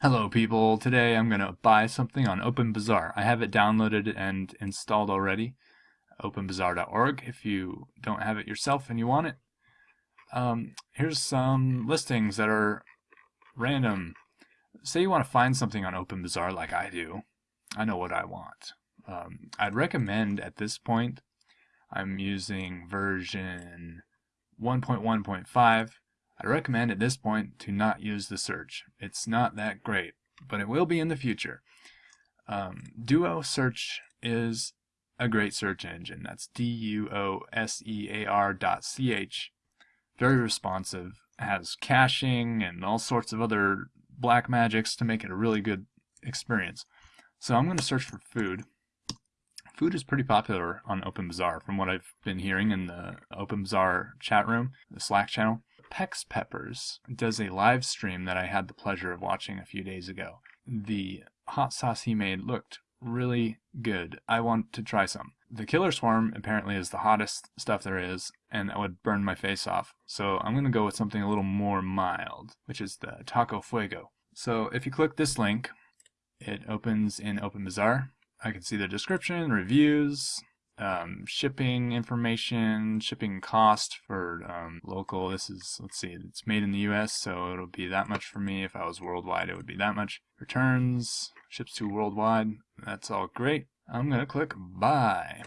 Hello people, today I'm going to buy something on OpenBazaar. I have it downloaded and installed already, openbazaar.org if you don't have it yourself and you want it. Um, here's some listings that are random. Say you want to find something on OpenBazaar like I do. I know what I want. Um, I'd recommend at this point, I'm using version 1.1.5 I recommend at this point to not use the search. It's not that great, but it will be in the future. Um, Duo Search is a great search engine. That's D-U-O-S-E-A-R dot C-H. Very responsive. Has caching and all sorts of other black magics to make it a really good experience. So I'm going to search for food. Food is pretty popular on OpenBazaar from what I've been hearing in the OpenBazaar chat room, the Slack channel. Pex Peppers does a live stream that I had the pleasure of watching a few days ago. The hot sauce he made looked really good. I want to try some. The Killer Swarm apparently is the hottest stuff there is, and that would burn my face off. So I'm going to go with something a little more mild, which is the Taco Fuego. So if you click this link, it opens in OpenBazaar. I can see the description, reviews, um, shipping information, shipping cost for um, local. This is, let's see, it's made in the US, so it'll be that much for me. If I was worldwide, it would be that much. Returns, ships to worldwide. That's all great. I'm going to click buy.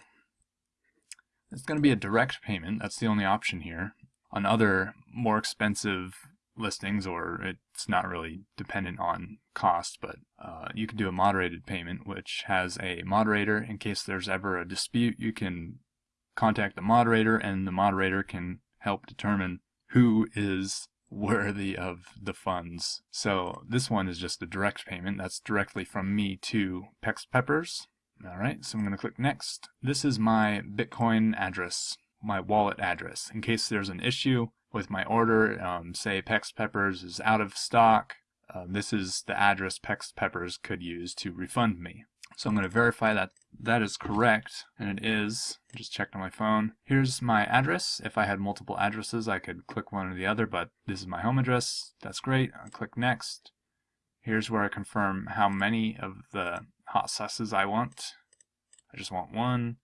It's going to be a direct payment. That's the only option here. On other more expensive listings or it's not really dependent on cost but uh, you can do a moderated payment which has a moderator. In case there's ever a dispute you can contact the moderator and the moderator can help determine who is worthy of the funds. So this one is just a direct payment. That's directly from me to Pex Peppers. Alright so I'm going to click next. This is my Bitcoin address my wallet address. In case there's an issue with my order. Um, say Pex Peppers is out of stock. Uh, this is the address Pex Peppers could use to refund me. So I'm going to verify that that is correct, and it is. Just checked on my phone. Here's my address. If I had multiple addresses, I could click one or the other, but this is my home address. That's great. I'll click next. Here's where I confirm how many of the hot sauces I want. I just want one.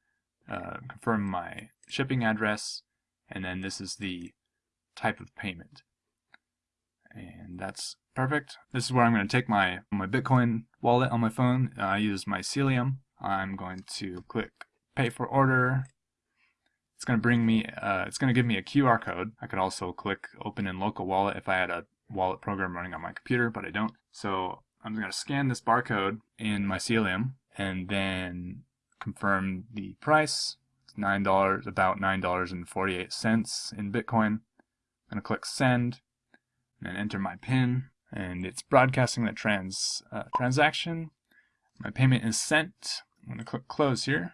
Uh, confirm my shipping address, and then this is the type of payment. And that's perfect. This is where I'm going to take my, my Bitcoin wallet on my phone. Uh, I use Mycelium. I'm going to click pay for order. It's going to bring me, uh, it's going to give me a QR code. I could also click open in local wallet if I had a wallet program running on my computer, but I don't. So I'm going to scan this barcode in Mycelium and then confirm the price. It's $9, about $9.48 in Bitcoin. I'm going to click send and then enter my PIN and it's broadcasting the trans uh, transaction. My payment is sent. I'm going to click close here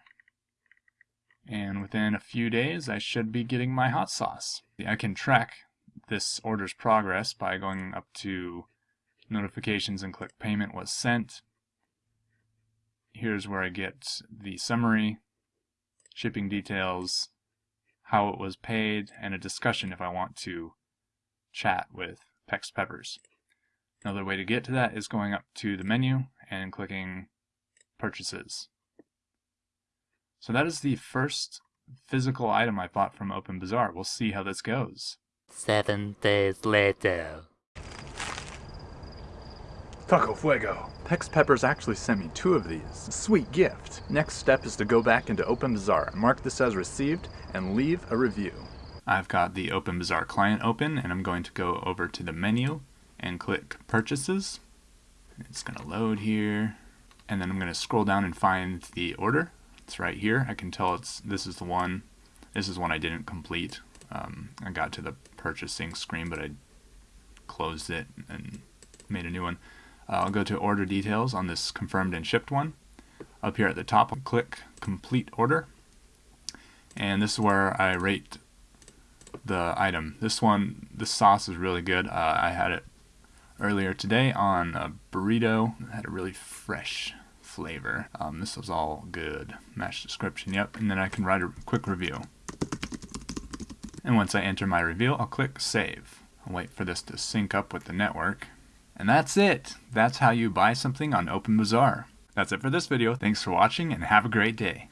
and within a few days I should be getting my hot sauce. I can track this order's progress by going up to notifications and click payment was sent. Here's where I get the summary, shipping details, how it was paid, and a discussion if I want to chat with Pex Peppers. Another way to get to that is going up to the menu and clicking Purchases. So that is the first physical item I bought from OpenBazaar. We'll see how this goes. Seven days later. Taco Fuego. Pex Peppers actually sent me two of these. Sweet gift. Next step is to go back into OpenBazaar, mark this as received, and leave a review. I've got the OpenBazaar client open and I'm going to go over to the menu and click Purchases. It's going to load here and then I'm going to scroll down and find the order. It's right here. I can tell it's this is the one. This is one I didn't complete. Um, I got to the purchasing screen but I closed it and made a new one. I'll go to order details on this confirmed and shipped one. Up here at the top, I'll click complete order. And this is where I rate the item. This one, the sauce is really good. Uh, I had it earlier today on a burrito. It had a really fresh flavor. Um, this was all good. Match description, yep. And then I can write a quick review. And once I enter my review, I'll click save. I'll wait for this to sync up with the network. And that's it. That's how you buy something on OpenBazaar. That's it for this video. Thanks for watching and have a great day.